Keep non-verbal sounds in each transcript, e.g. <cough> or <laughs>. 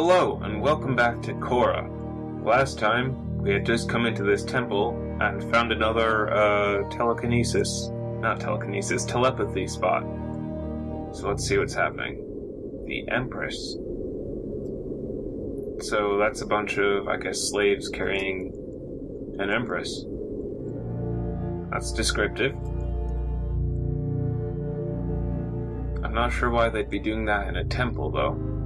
Hello, and welcome back to Korra. Last time, we had just come into this temple and found another, uh, telekinesis. Not telekinesis, telepathy spot. So let's see what's happening. The Empress. So that's a bunch of, I guess, slaves carrying an Empress. That's descriptive. I'm not sure why they'd be doing that in a temple, though.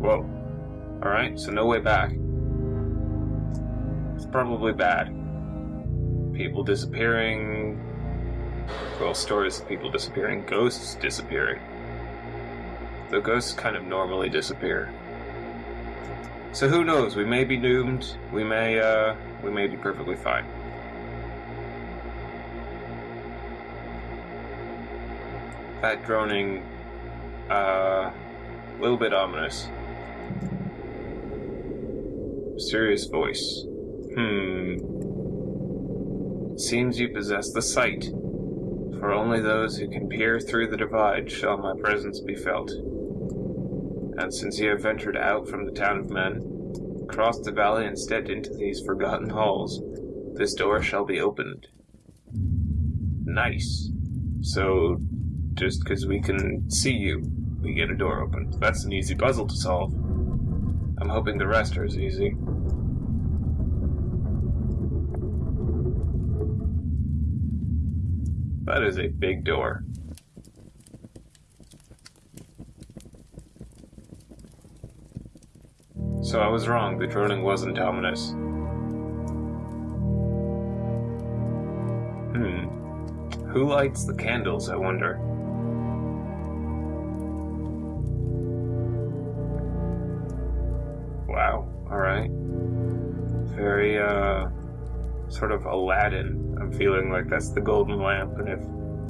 Whoa. Alright, so no way back. It's probably bad. People disappearing. Well, stories of people disappearing, ghosts disappearing. Though ghosts kind of normally disappear. So who knows, we may be doomed, we may, uh, we may be perfectly fine. That droning, uh, a little bit ominous. Mysterious voice. Hmm. Seems you possess the sight. For only those who can peer through the divide shall my presence be felt. And since you have ventured out from the town of men, crossed the valley and stepped into these forgotten halls, this door shall be opened. Nice. So, just because we can see you, we get a door opened. That's an easy puzzle to solve. I'm hoping the rest are as easy. That is a big door. So I was wrong, the droning wasn't ominous. Hmm. Who lights the candles, I wonder? Sort of Aladdin. I'm feeling like that's the golden lamp, and if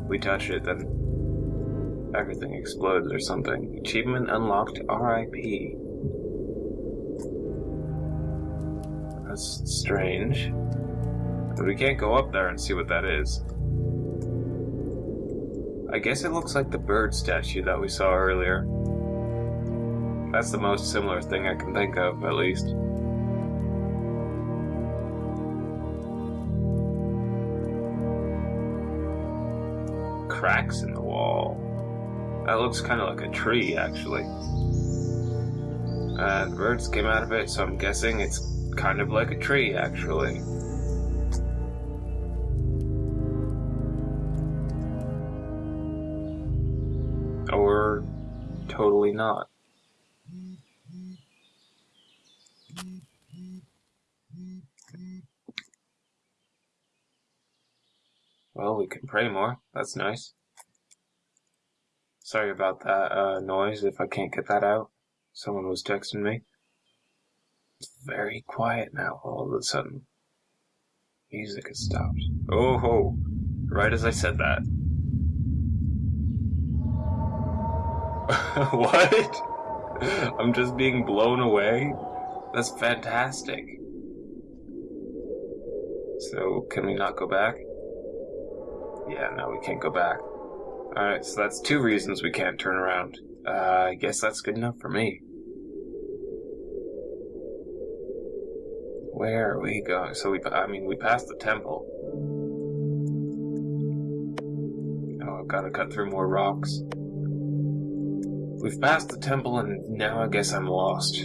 we touch it, then everything explodes or something. Achievement unlocked RIP. That's strange. But we can't go up there and see what that is. I guess it looks like the bird statue that we saw earlier. That's the most similar thing I can think of, at least. Cracks in the wall. That looks kind of like a tree, actually. Uh, and birds came out of it, so I'm guessing it's kind of like a tree, actually. Or totally not. Well, we can pray more. That's nice. Sorry about that uh, noise if I can't get that out. Someone was texting me. It's very quiet now all of a sudden. Music has stopped. Oh ho! Right as I said that. <laughs> what? I'm just being blown away? That's fantastic. So, can we not go back? Yeah, no, we can't go back. Alright, so that's two reasons we can't turn around. Uh, I guess that's good enough for me. Where are we going? So we, I mean, we passed the temple. Oh, I've got to cut through more rocks. We've passed the temple and now I guess I'm lost.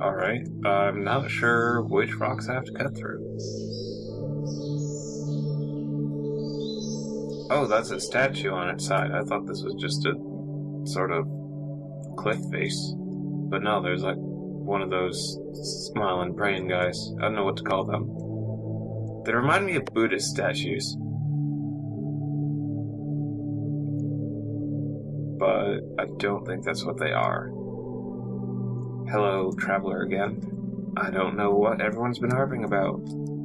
Alright, I'm not sure which rocks I have to cut through. Oh, that's a statue on its side. I thought this was just a sort of cliff face. But no, there's like one of those smiling, praying guys. I don't know what to call them. They remind me of Buddhist statues. But I don't think that's what they are. Hello, traveler again. I don't know what everyone's been harping about.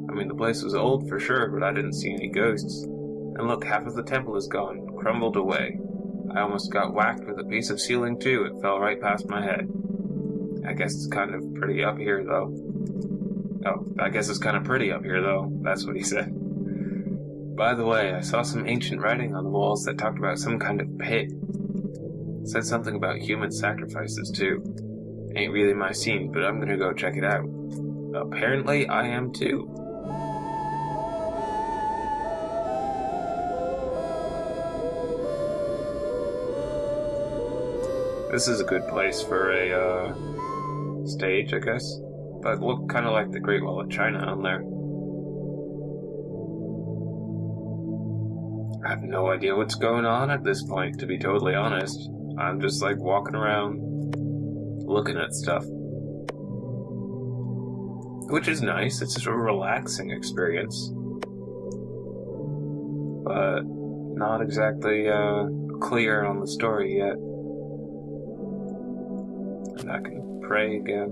I mean, the place was old for sure, but I didn't see any ghosts. And look, half of the temple is gone, crumbled away. I almost got whacked with a piece of ceiling too, it fell right past my head. I guess it's kind of pretty up here though. Oh, I guess it's kind of pretty up here though, that's what he said. By the way, I saw some ancient writing on the walls that talked about some kind of pit. Said something about human sacrifices, too. Ain't really my scene, but I'm gonna go check it out. Apparently, I am too. This is a good place for a uh, stage, I guess. But look kind of like the Great Wall of China on there. I have no idea what's going on at this point, to be totally honest. I'm just like walking around looking at stuff. Which is nice, it's a relaxing experience. But not exactly uh, clear on the story yet. I can pray again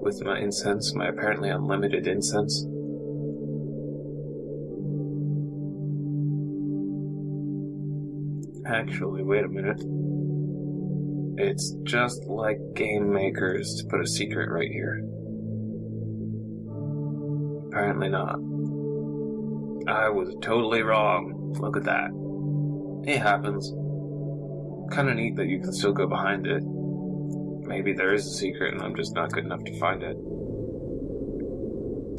with my incense, my apparently unlimited incense. Actually, wait a minute. It's just like game makers to put a secret right here. Apparently not. I was totally wrong. Look at that. It happens. Kinda neat that you can still go behind it. Maybe there is a secret and I'm just not good enough to find it.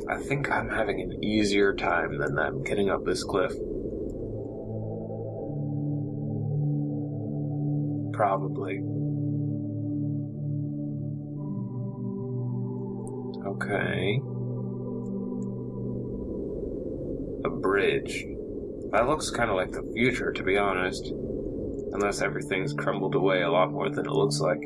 I think I'm having an easier time than them getting up this cliff. Probably. Okay. A bridge. That looks kind of like the future, to be honest. Unless everything's crumbled away a lot more than it looks like.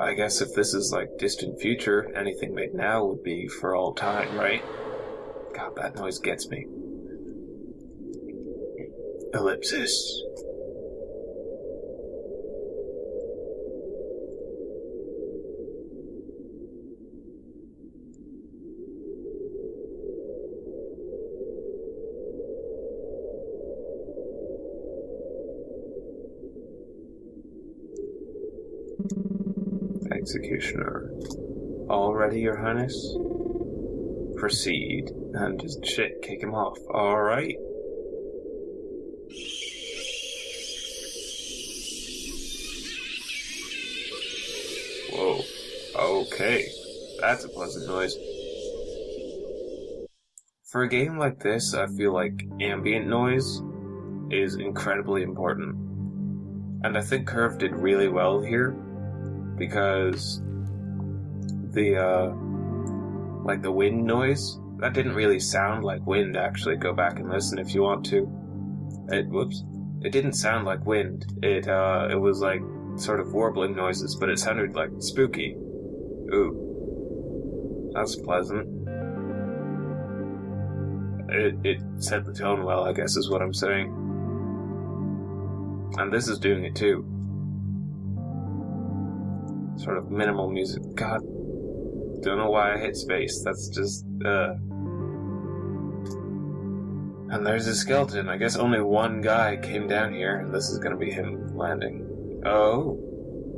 I guess if this is like distant future, anything made now would be for all time, right? God, that noise gets me. Ellipsis. Executioner. All ready, Your Highness? Proceed. And just shit, kick him off. Alright. Whoa. Okay. That's a pleasant noise. For a game like this, I feel like ambient noise is incredibly important. And I think Curve did really well here because the uh like the wind noise that didn't really sound like wind actually go back and listen if you want to. It whoops it didn't sound like wind. It uh it was like sort of warbling noises but it sounded like spooky. Ooh. That's pleasant. It it set the tone well i guess is what i'm saying. And this is doing it too sort of minimal music. God, don't know why I hit space. That's just, uh. And there's a skeleton. I guess only one guy came down here, and this is gonna be him landing. Oh,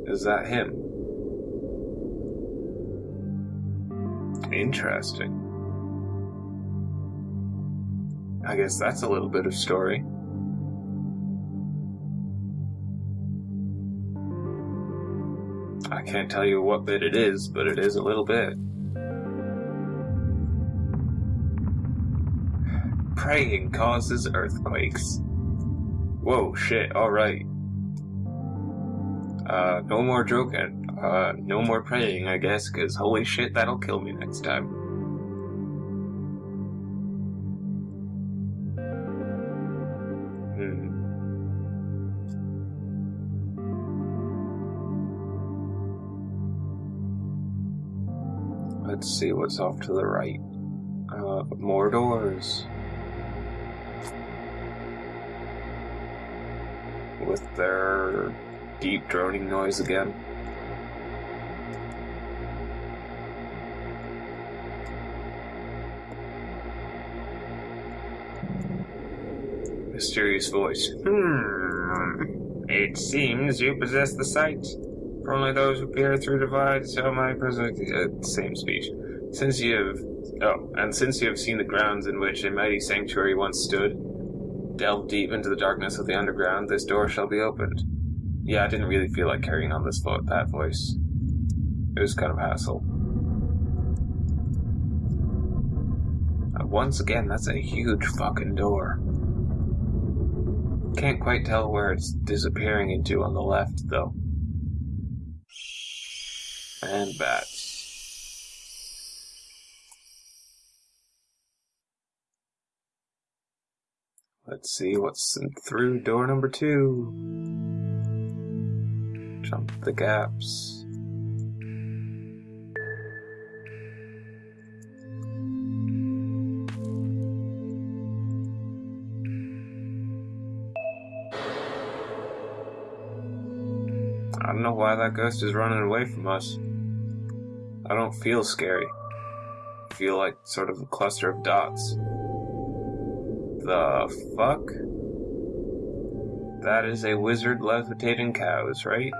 is that him? Interesting. I guess that's a little bit of story. Can't tell you what bit it is, but it is a little bit. Praying causes earthquakes. Whoa, shit, alright. Uh, no more joking. Uh, no more praying, I guess, cause holy shit, that'll kill me next time. Let's see what's off to the right. Uh, more doors. With their deep droning noise again. Mysterious voice. Hmm. It seems you possess the sight. For only those who peer through divides shall my present uh, same speech. Since you have, oh, and since you have seen the grounds in which a mighty sanctuary once stood, delve deep into the darkness of the underground, this door shall be opened. Yeah, I didn't really feel like carrying on this vo- that voice. It was kind of hassle. Uh, once again, that's a huge fucking door. Can't quite tell where it's disappearing into on the left, though. And bats. Let's see what's through door number two. Jump the gaps. I don't know why that ghost is running away from us. I don't feel scary. I feel like sort of a cluster of dots. The fuck? That is a wizard levitating cows, right?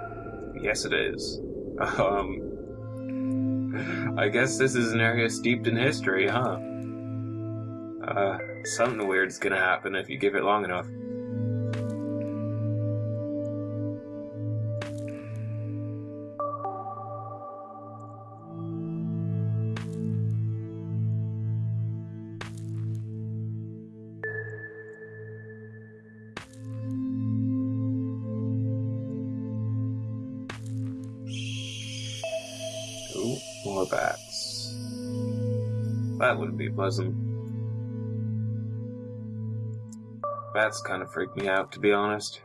Yes, it is. <laughs> Um. I guess this is an area steeped in history, huh? Uh, something weird's gonna happen if you give it long enough. More bats. That wouldn't be pleasant. Bats kind of freak me out, to be honest.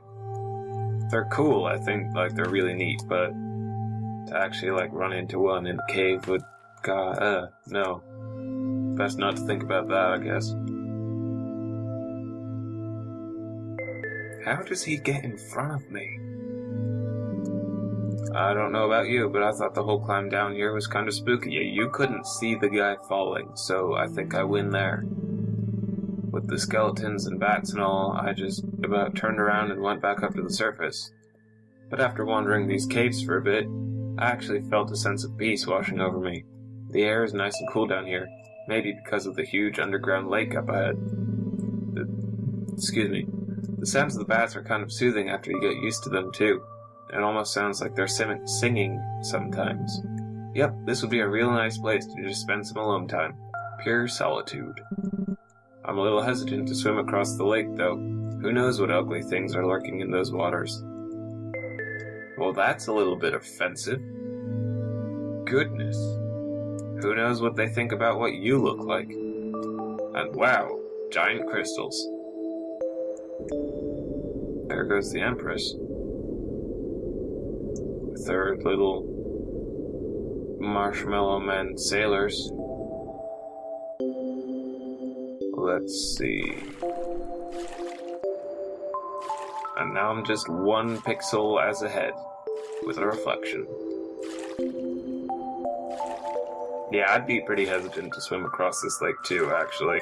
They're cool, I think, like, they're really neat, but to actually, like, run into one in a cave would, god, uh, no. Best not to think about that, I guess. How does he get in front of me? I don't know about you, but I thought the whole climb down here was kind of spooky. You couldn't see the guy falling, so I think I win there. With the skeletons and bats and all, I just about turned around and went back up to the surface. But after wandering these caves for a bit, I actually felt a sense of peace washing over me. The air is nice and cool down here, maybe because of the huge underground lake up ahead. The, excuse me. The sounds of the bats are kind of soothing after you get used to them, too. It almost sounds like they're sim- singing sometimes. Yep, this would be a real nice place to just spend some alone time. Pure solitude. I'm a little hesitant to swim across the lake, though. Who knows what ugly things are lurking in those waters? Well, that's a little bit offensive. Goodness. Who knows what they think about what you look like? And wow, giant crystals. There goes the Empress. Her little marshmallow men sailors. Let's see. And now I'm just one pixel as a head with a reflection. Yeah, I'd be pretty hesitant to swim across this lake too, actually.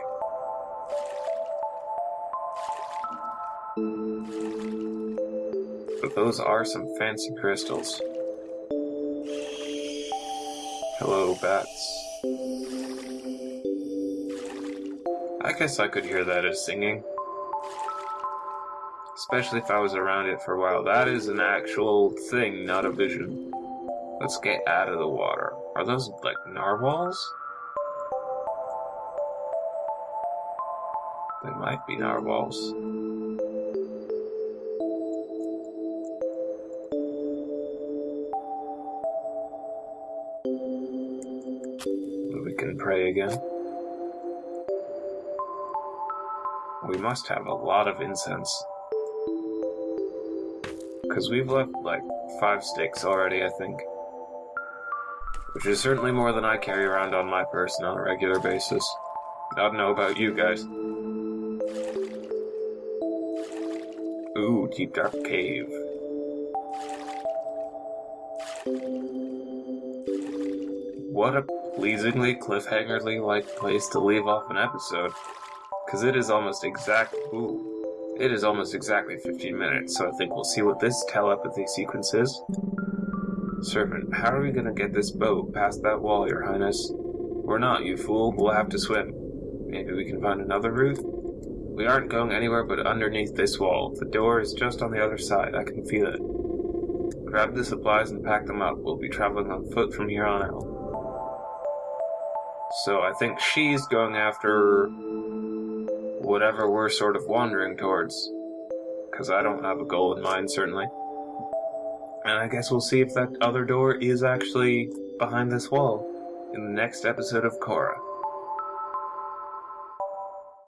But those are some fancy crystals. Hello, bats. I guess I could hear that as singing. Especially if I was around it for a while. That is an actual thing, not a vision. Let's get out of the water. Are those like narwhals? They might be narwhals. Can pray again. We must have a lot of incense. Because we've left like five sticks already, I think. Which is certainly more than I carry around on my person on a regular basis. I don't know about you guys. Ooh, deep dark cave. What a pleasingly cliffhangerly like place to leave off an episode. Cause it is almost exact ooh. It is almost exactly 15 minutes, so I think we'll see what this telepathy sequence is. Servant, how are we gonna get this boat past that wall, your highness? We're not, you fool. We'll have to swim. Maybe we can find another route? We aren't going anywhere but underneath this wall. The door is just on the other side. I can feel it. Grab the supplies and pack them up. We'll be traveling on foot from here on out. So I think she's going after whatever we're sort of wandering towards. Because I don't have a goal in mind, certainly. And I guess we'll see if that other door is actually behind this wall in the next episode of Korra.